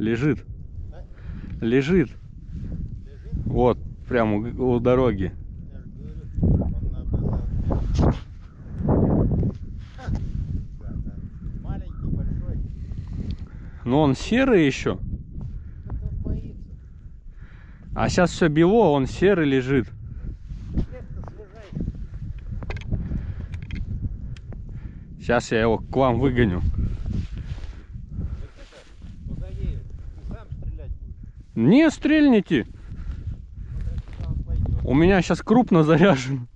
Лежит. Да? Лежит. Лежит? Вот, прямо у, у дороги. Же говорю, он. Но серый еще. А сейчас все бело, он серый лежит. Сейчас я его к вам выгоню. Не стрельните. У меня сейчас крупно заряжен.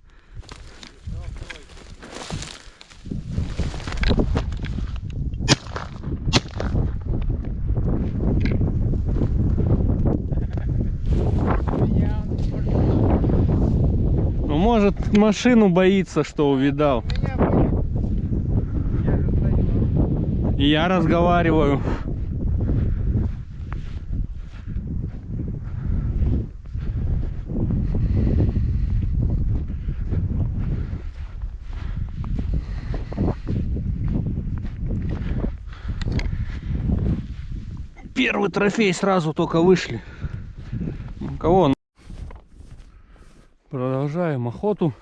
Ну, может, машину боится, что увидал. И я разговариваю. Первый трофей сразу только вышли. Кого? Продолжаем охоту.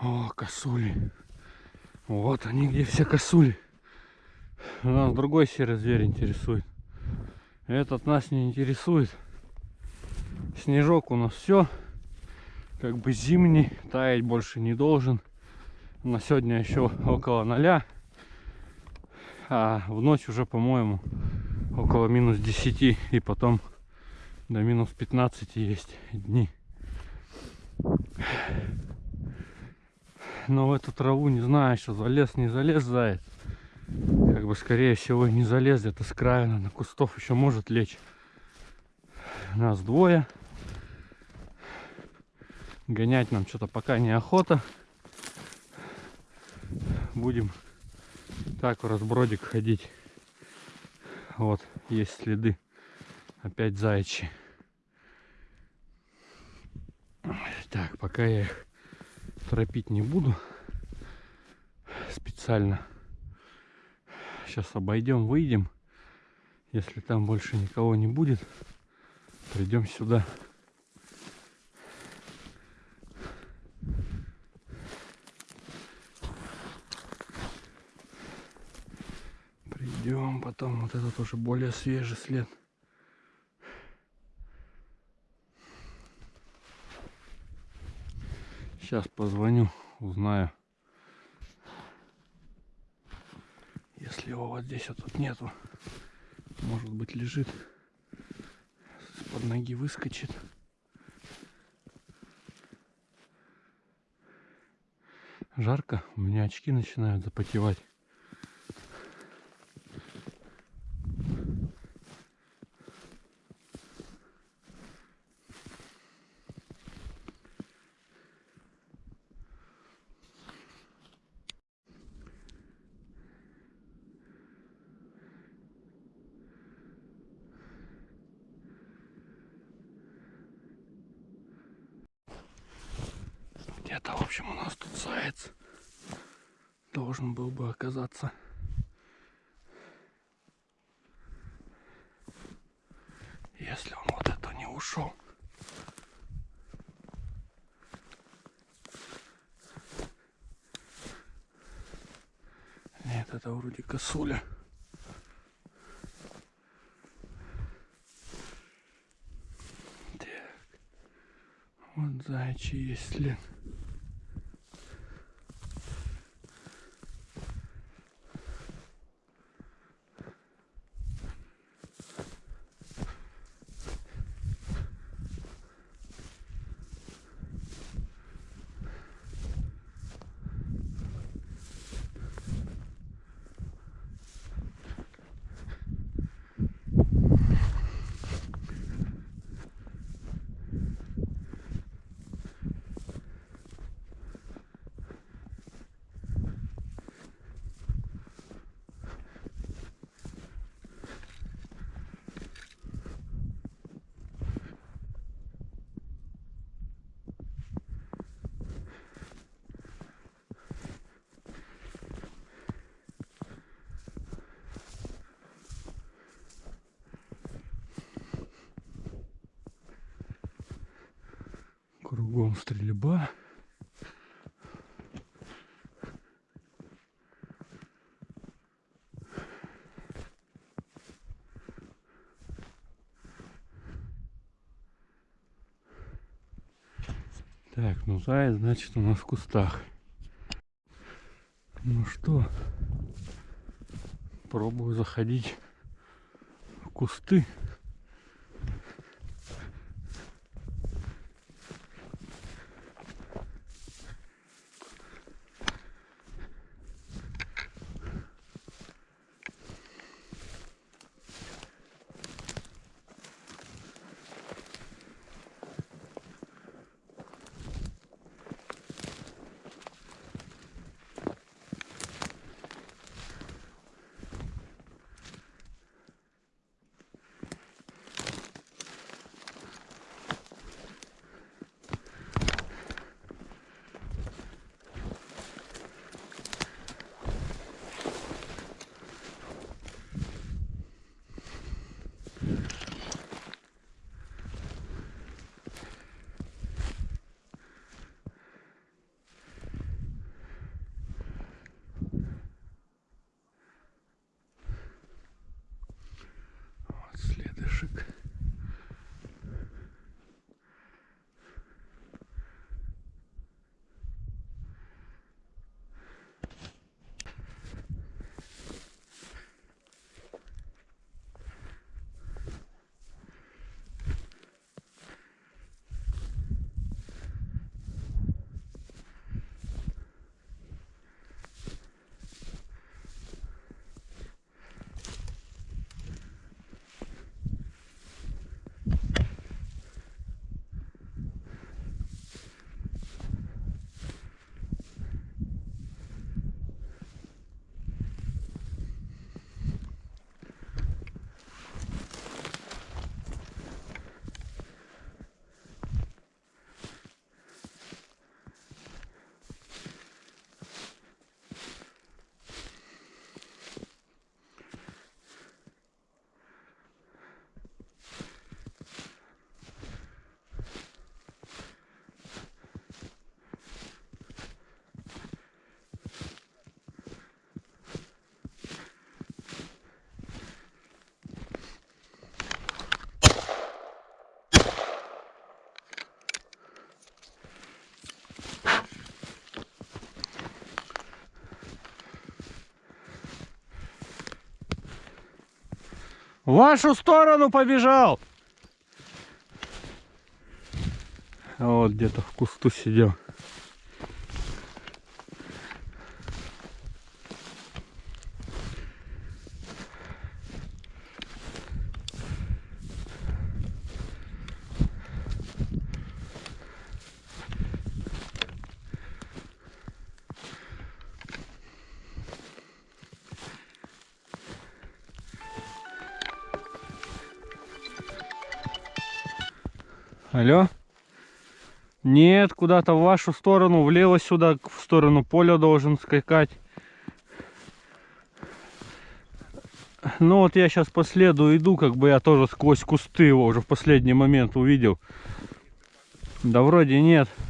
О, косули. Вот они где все косули. Нас другой серый зверь интересует. Этот нас не интересует. Снежок у нас все. Как бы зимний. Таять больше не должен. На сегодня еще около ноля. А в ночь уже, по-моему, около минус 10. И потом до минус 15 есть дни. Но в эту траву не знаю, что залез, не залез заяц. Как бы скорее всего и не залез, где-то с края на кустов еще может лечь. Нас двое. Гонять нам что-то пока неохота. Будем так в разбродик ходить. Вот, есть следы. Опять заячьи. Так, пока я их торопить не буду специально. Сейчас обойдем, выйдем. Если там больше никого не будет, придем сюда. Потом вот этот уже более свежий след. Сейчас позвоню, узнаю. Если его вот здесь вот тут нету, может быть лежит, под ноги выскочит. Жарко, у меня очки начинают запотевать. Где-то, в общем, у нас тут заяц должен был бы оказаться. Если он вот это не ушел. Нет, это вроде косуля. Так. Вот заячий есть след. Кругом стрельба. Так, ну заяц, значит, у нас в кустах. Ну что, пробую заходить в кусты. В вашу сторону побежал. Вот где-то в кусту сидел. Нет, куда-то в вашу сторону, влево сюда, в сторону поля должен скакать. Ну вот я сейчас по следу иду, как бы я тоже сквозь кусты его уже в последний момент увидел. Да вроде нет. Эх,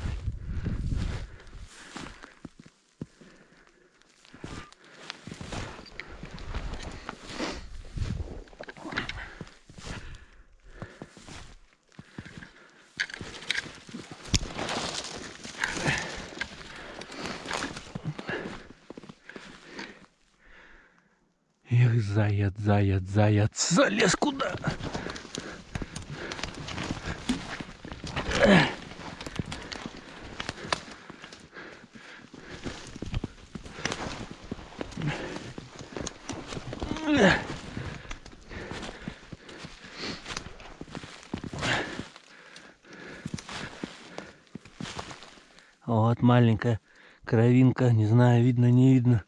заяц, заяц, залез куда? Вот маленькая кровинка, не знаю, видно, не видно.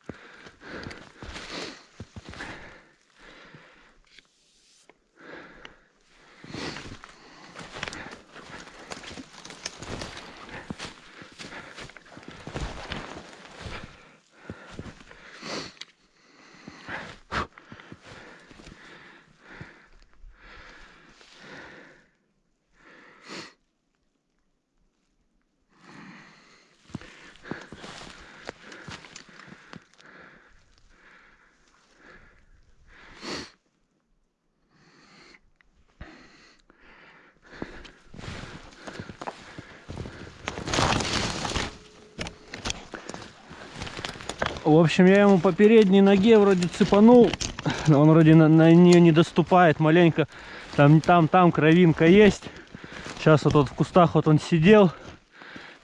В общем, я ему по передней ноге вроде цепанул. но Он вроде на, на нее не доступает маленько. Там, там, там кровинка есть. Сейчас вот, вот в кустах вот он сидел.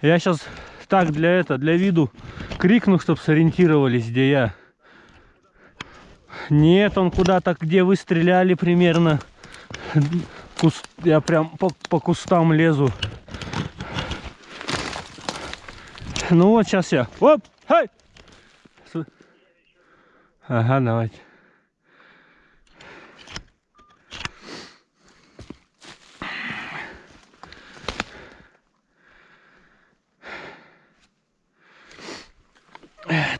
Я сейчас так для это, для виду крикну, чтобы сориентировались, где я. Нет, он куда-то, где вы стреляли примерно. Куст, я прям по, по кустам лезу. Ну вот сейчас я. Оп! Хай! Ага, давайте.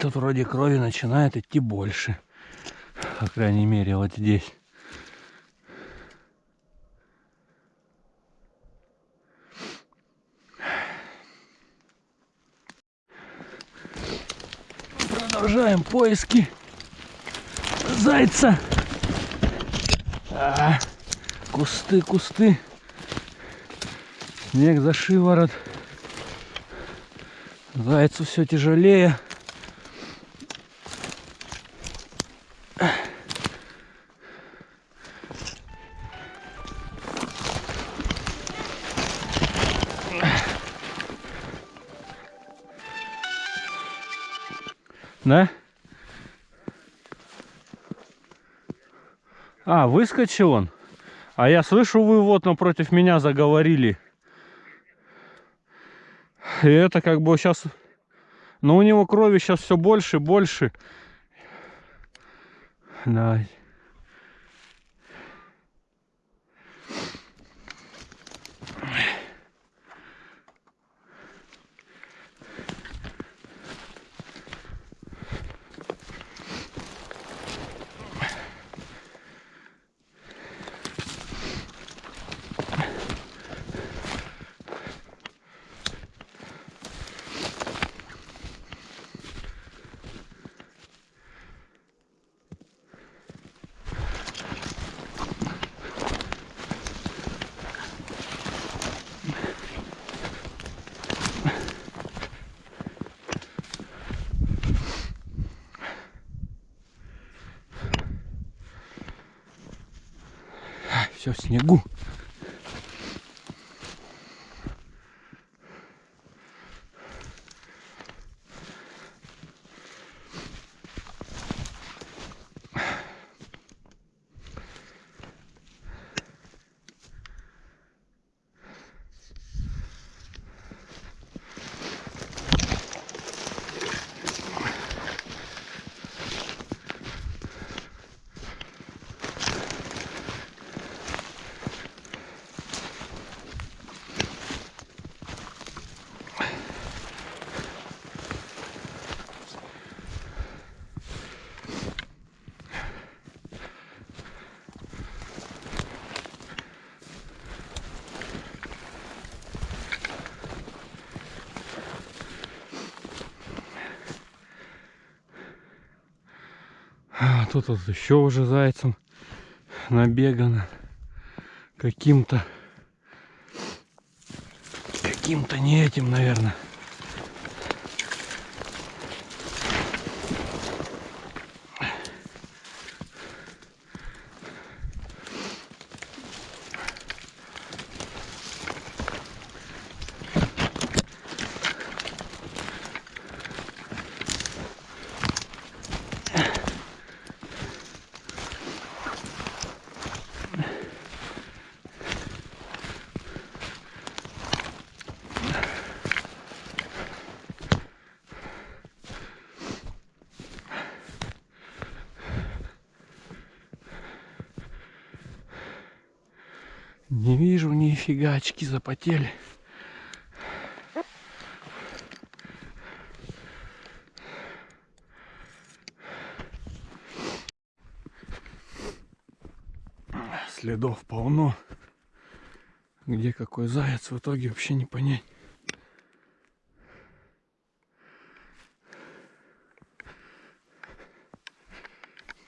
Тут вроде крови начинает идти больше. По крайней мере, вот здесь. Продолжаем поиски зайца. А, кусты, кусты. Снег за шиворот. Зайцу все тяжелее. А, выскочил он. А я слышу, вы вот напротив меня заговорили. И это как бы сейчас... Но у него крови сейчас все больше, больше. Давай. Все в снегу. А тут вот еще уже зайцем набегано каким-то каким-то не этим, наверное. Не вижу ни фигачки запотели. Следов полно. Где какой заяц в итоге вообще не понять.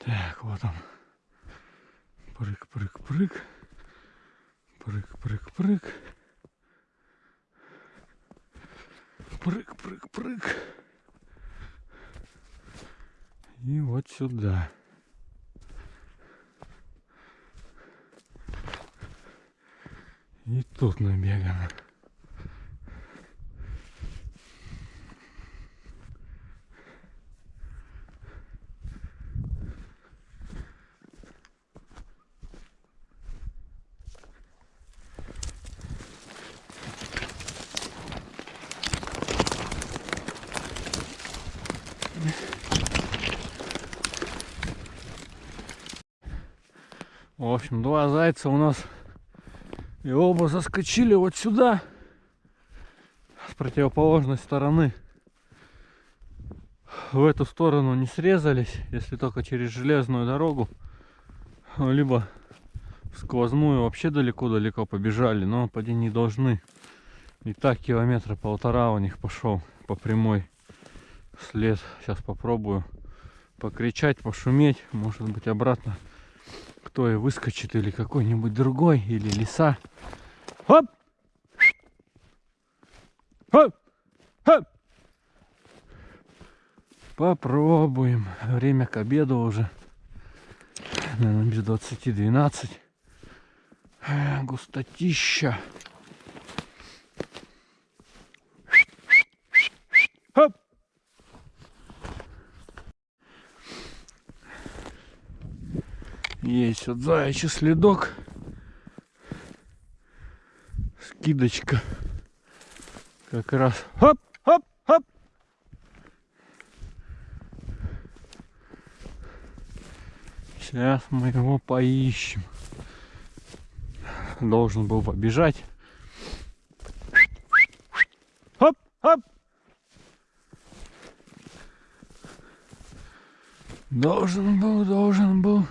Так, вот он. Прыг, прыг, прыг. Прыг, прыг, прыг. Прыг, прыг, прыг. И вот сюда. И тут набегано. В общем, два зайца у нас и оба заскочили вот сюда с противоположной стороны. В эту сторону не срезались, если только через железную дорогу, либо в сквозную вообще далеко-далеко побежали, но поди не должны. И так километра полтора у них пошел по прямой след. Сейчас попробую покричать, пошуметь, может быть обратно кто и выскочит, или какой-нибудь другой, или лиса. Хоп! Попробуем. Время к обеду уже. Наверное, без 20 12. Э, Густотища. Есть вот заячий следок. Скидочка. Как раз. Хоп, хоп, хоп. Сейчас мы его поищем. Должен был побежать. Хоп, хоп. Должен был, должен был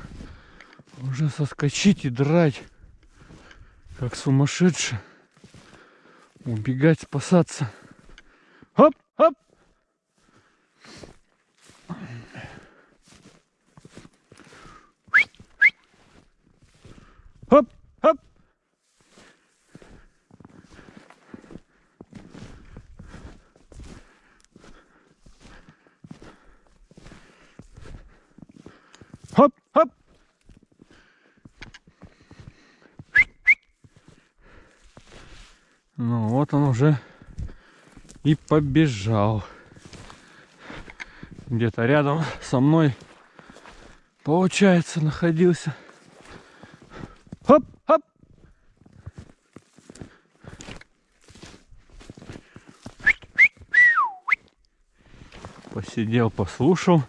уже соскочить и драть, как сумасшедший. Убегать, спасаться. Хоп, хоп. Вот он уже и побежал. Где-то рядом со мной, получается, находился. Хоп, хоп. Посидел, послушал.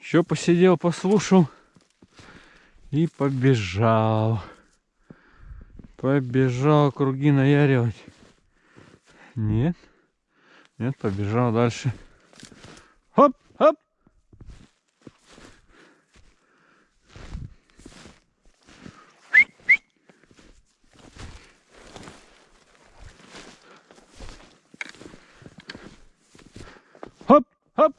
Еще посидел, послушал. И побежал. Побежал круги наяривать. Нет. Нет, побежал дальше. Хоп, хоп. Хоп, хоп.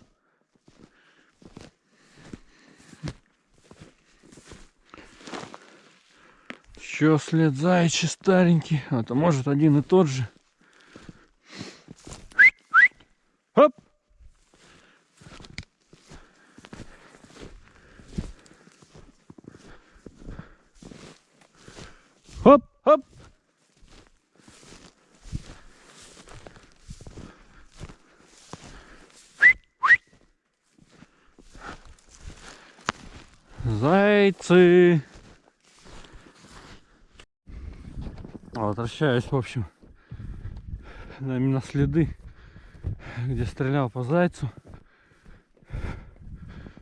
Еще след заячий старенький. А то может один и тот же. Хоп! Хоп, хоп! Зайцы! Возвращаюсь, в общем, на именно следы, где стрелял по зайцу.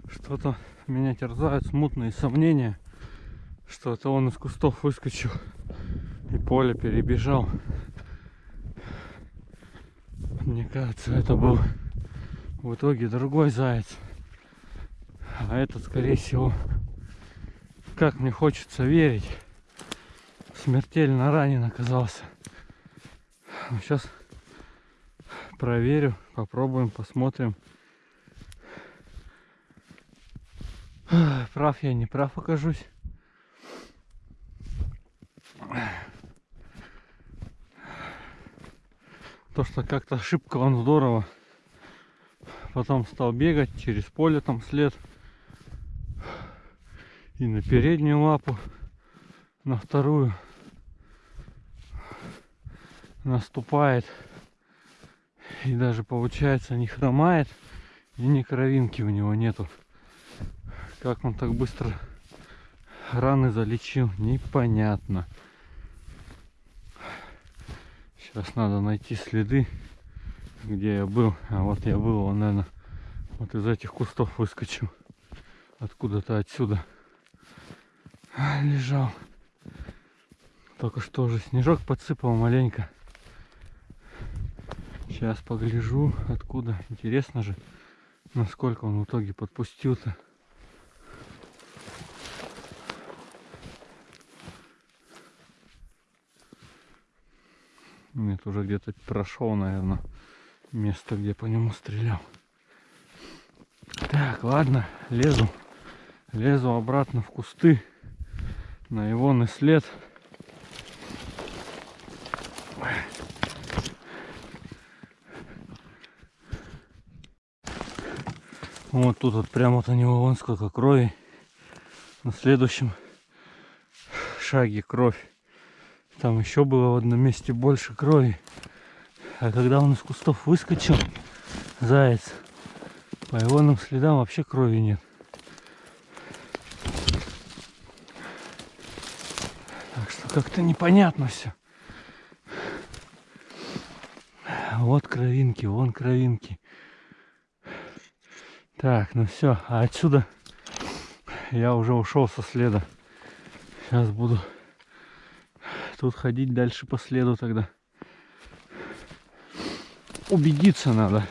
Что-то меня терзают смутные сомнения, что это он из кустов выскочил и поле перебежал. Мне кажется, это был в итоге другой заяц. А этот, скорее всего, как мне хочется верить, смертельно ранен оказался. Сейчас проверю, попробуем, посмотрим. Прав я, не прав окажусь. То, что как-то ошибка он здорово Потом стал бегать через поле там след. И на переднюю лапу, на вторую наступает. И даже получается не хромает. И ни кровинки у него нету. Как он так быстро раны залечил, непонятно. Сейчас надо найти следы, где я был. А вот я был, он, наверное, вот из этих кустов выскочил. Откуда-то отсюда лежал. Только что уже снежок подсыпал маленько. Сейчас погляжу, откуда. Интересно же, насколько он в итоге подпустил-то. Нет, уже где-то прошел, наверное, место, где по нему стрелял. Так, ладно, лезу. Лезу обратно в кусты. На его след. Вот тут вот прямо вот у него вон сколько крови. На следующем шаге кровь. Там еще было в одном месте больше крови. А когда он из кустов выскочил, заяц, по его следам вообще крови нет. Так что как-то непонятно все. Вот кровинки, вон кровинки. Так, ну все, а отсюда я уже ушел со следа. Сейчас буду тут ходить дальше по следу тогда. Убедиться надо.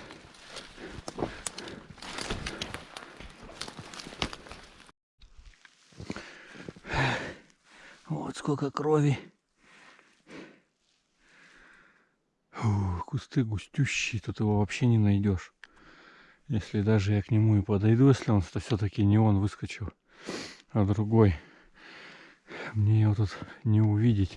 Вот сколько крови. Фу, кусты густющие, тут его вообще не найдешь. Если даже я к нему и подойду, если он то все-таки не он выскочил, а другой. Мне его тут не увидеть.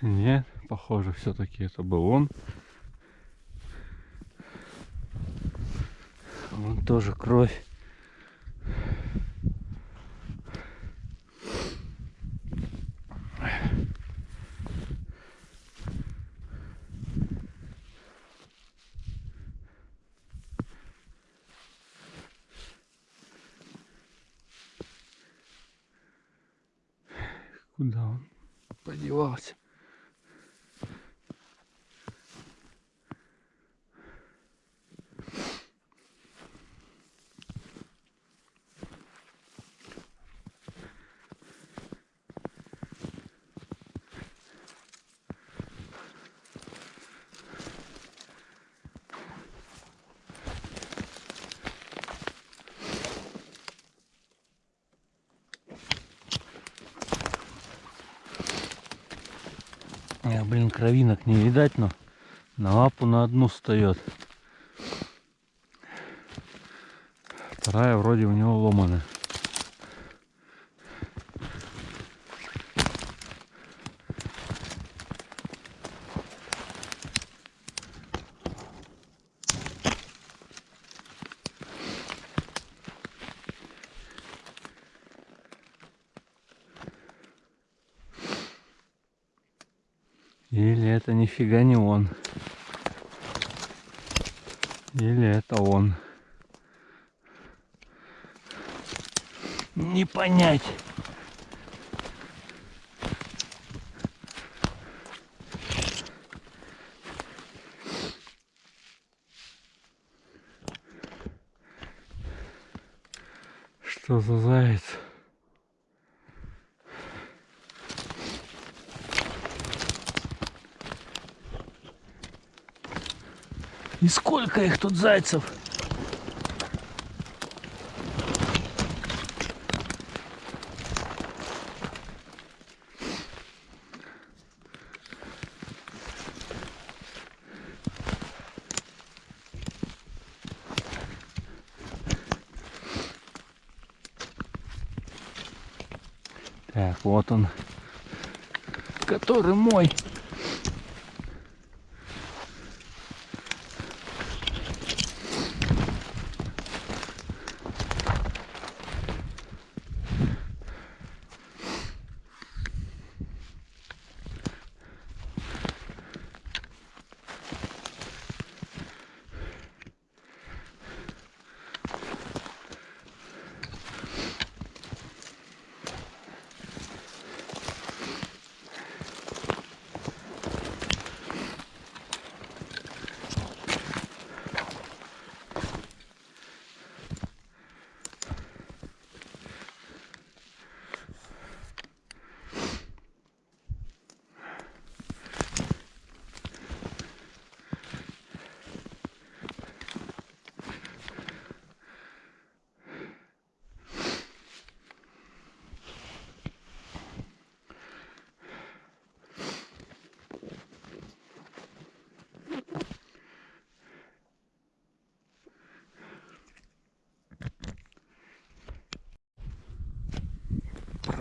Нет, похоже, все-таки это был он. Вон тоже кровь. Куда он подевался? Кровинок не видать, но на лапу на одну встает. Вторая вроде у него ломаная. Или это нифига не он. Или это он. Не понять. Что за заяц? И сколько их тут зайцев? Так, вот он, который мой.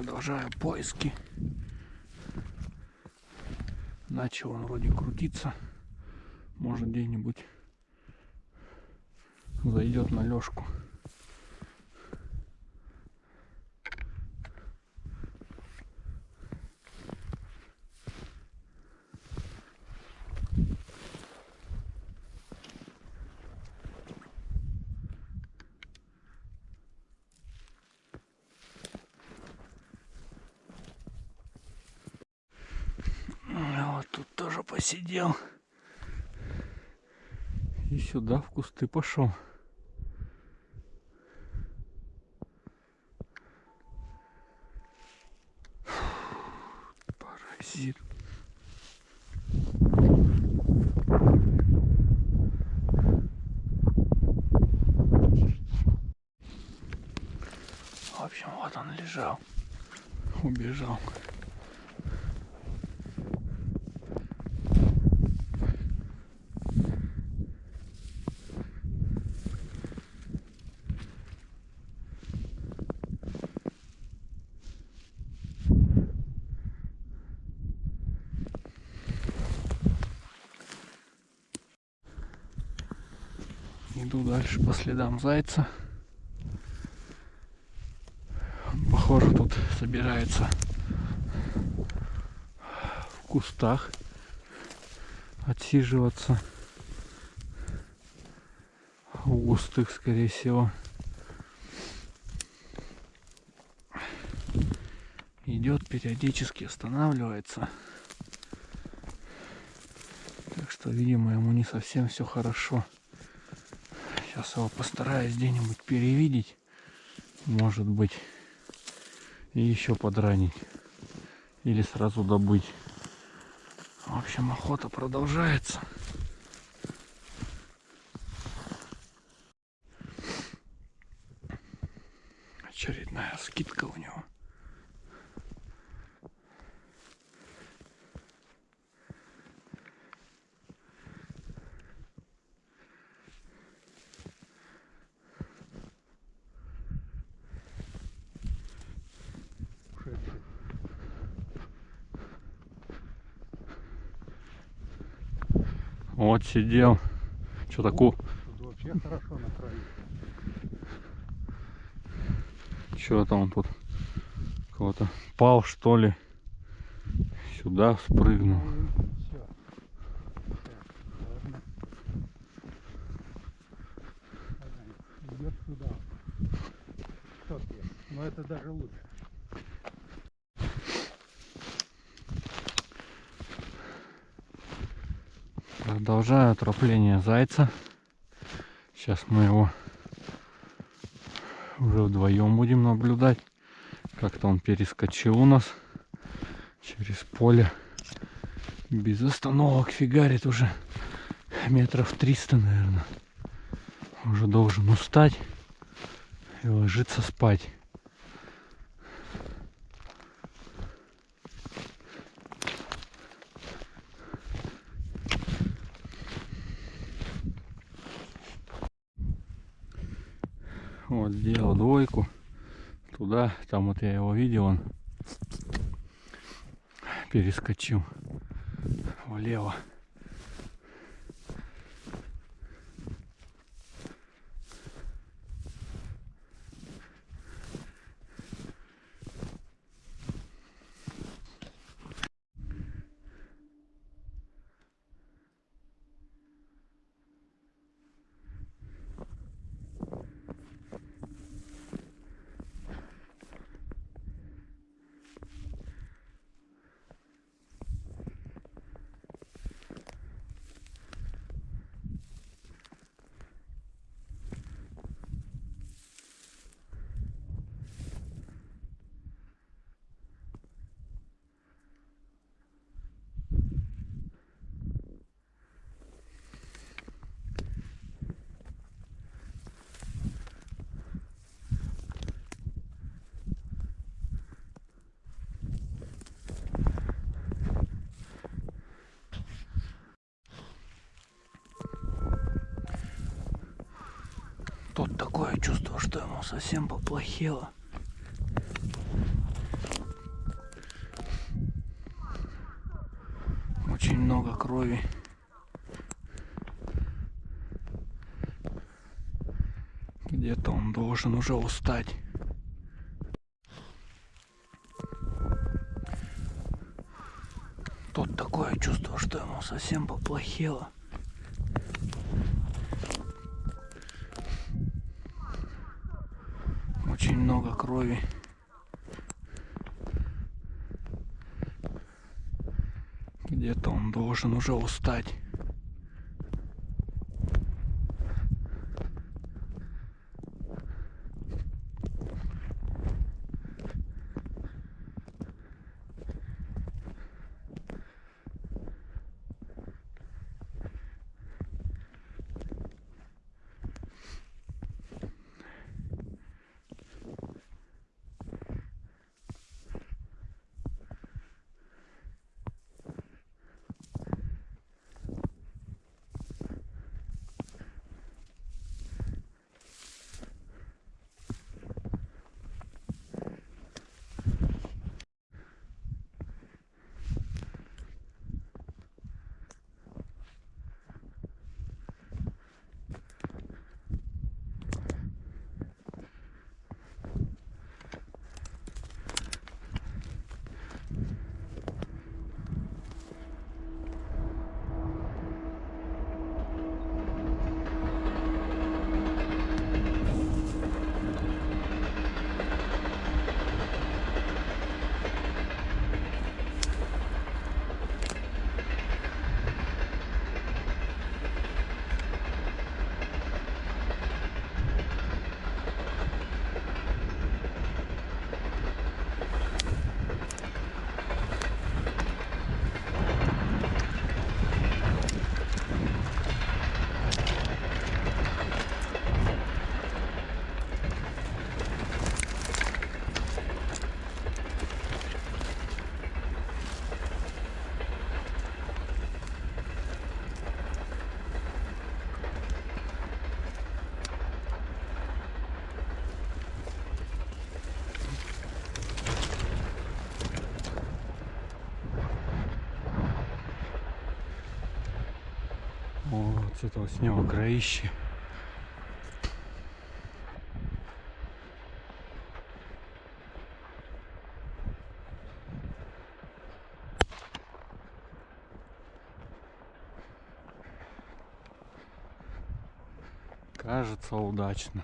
Продолжаю поиски. Начал он вроде крутиться. Может где-нибудь зайдет на лёжку. А Вот тут посидел. И сюда в кусты пошел. Паразит. В общем, вот он лежал. Убежал. Иду дальше по следам зайца. Похоже, тут собирается в кустах отсиживаться. У густых, скорее всего. Идет периодически останавливается. Так что, видимо, ему не совсем все хорошо. Сейчас его постараюсь где-нибудь перевидеть. Может быть. И еще подранить. Или сразу добыть. В общем, охота продолжается. Очередная скидка у него. Вот сидел. Что такое? Тут вообще хорошо на краю. Что-то он тут кого-то пал, что ли. Сюда спрыгнул. Все. ладно. Ага, Идет сюда. Что ты? Но это даже лучше. Продолжаю отропление зайца. Сейчас мы его уже вдвоем будем наблюдать. Как-то он перескочил у нас через поле. Без остановок фигарит уже метров 300, наверное. Уже должен устать и ложиться спать. Вот сделал двойку. Туда, там вот я его видел, он Перескочил влево. Тут такое чувство, что ему совсем поплохело. Очень много крови. Где-то он должен уже устать. Тут такое чувство, что ему совсем поплохело. Очень много крови. Где-то он должен уже устать. Вот с этого с него кроище. Кажется удачно.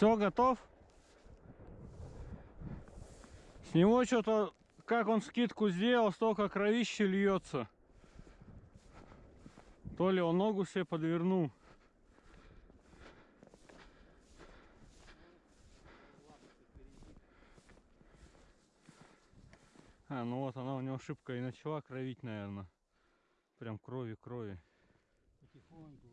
Все, готов? С него что-то, как он скидку сделал, столько кровища льется. То ли он ногу себе подвернул. А, ну вот она у него шибко и начала кровить, наверное. Прям крови, крови. Потихоньку